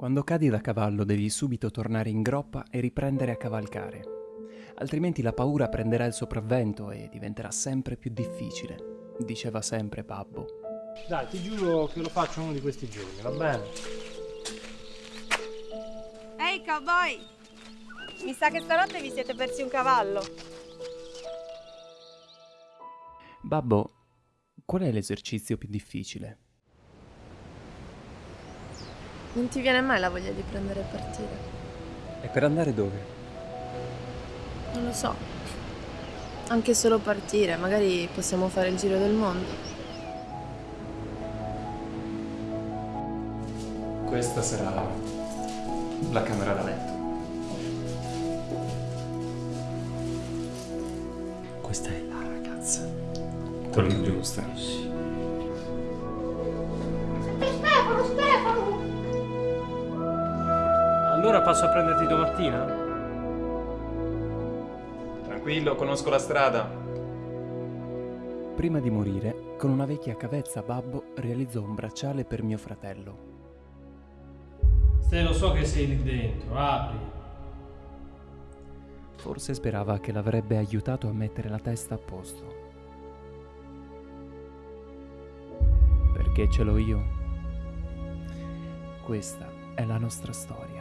Quando cadi da cavallo devi subito tornare in groppa e riprendere a cavalcare, altrimenti la paura prenderà il sopravvento e diventerà sempre più difficile, diceva sempre Babbo. Dai, ti giuro che lo faccio uno di questi giorni, va bene? Ehi cowboy! Mi sa che stanotte vi siete persi un cavallo. Babbo, qual è l'esercizio più difficile? Non ti viene mai la voglia di prendere e partire? E per andare dove? Non lo so. Anche solo partire, magari possiamo fare il giro del mondo. Questa sarà la camera da letto. Questa è la ragazza. Lì giusta. Stefano, Allora passo a prenderti domattina? Tranquillo, conosco la strada. Prima di morire, con una vecchia cavezza Babbo realizzò un bracciale per mio fratello. Se lo so che sei lì dentro, apri. Forse sperava che l'avrebbe aiutato a mettere la testa a posto. Perché ce l'ho io? Questa è la nostra storia.